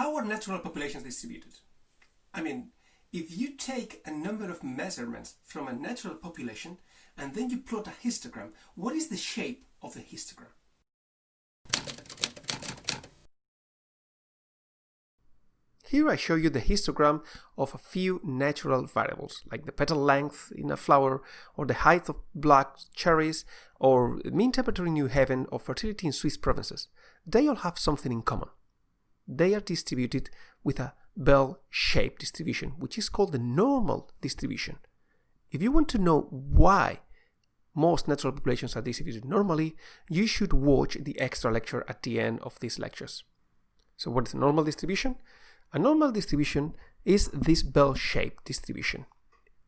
How are natural populations distributed? I mean, if you take a number of measurements from a natural population and then you plot a histogram, what is the shape of the histogram? Here I show you the histogram of a few natural variables, like the petal length in a flower, or the height of black cherries, or mean temperature in New Haven, or fertility in Swiss provinces. They all have something in common. They are distributed with a bell-shaped distribution, which is called the normal distribution. If you want to know why most natural populations are distributed normally, you should watch the extra lecture at the end of these lectures. So what is the normal distribution? A normal distribution is this bell-shaped distribution.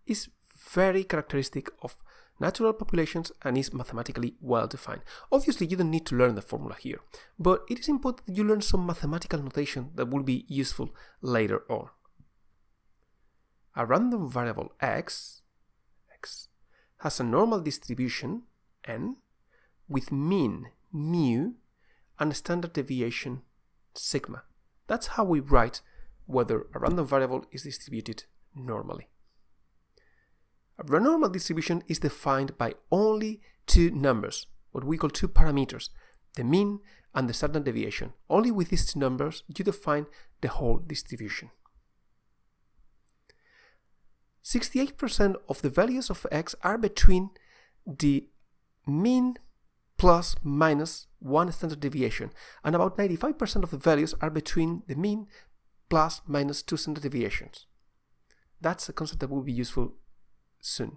It's very characteristic of natural populations and is mathematically well defined. Obviously, you don't need to learn the formula here, but it is important that you learn some mathematical notation that will be useful later on. A random variable x, x has a normal distribution n with mean mu and standard deviation sigma. That's how we write whether a random variable is distributed normally. A normal distribution is defined by only two numbers, what we call two parameters, the mean and the standard deviation. Only with these two numbers you define the whole distribution. 68% of the values of x are between the mean plus minus one standard deviation, and about 95% of the values are between the mean plus minus two standard deviations. That's a concept that will be useful soon.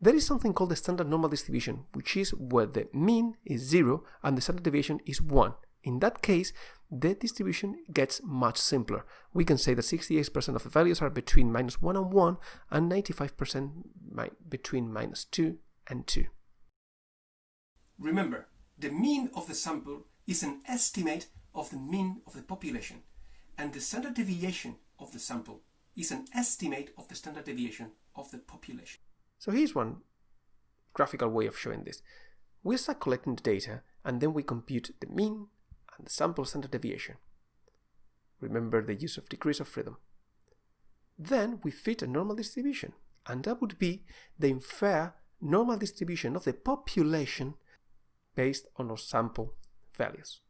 There is something called the standard normal distribution, which is where the mean is 0 and the standard deviation is 1. In that case, the distribution gets much simpler. We can say that 68% of the values are between minus 1 and 1 and 95% between minus 2 and 2. Remember, the mean of the sample is an estimate of the mean of the population and the standard deviation of the sample is an estimate of the standard deviation of the population. So here's one graphical way of showing this. We start collecting the data and then we compute the mean and the sample standard deviation. Remember the use of degrees of freedom. Then we fit a normal distribution and that would be the infer normal distribution of the population based on our sample values.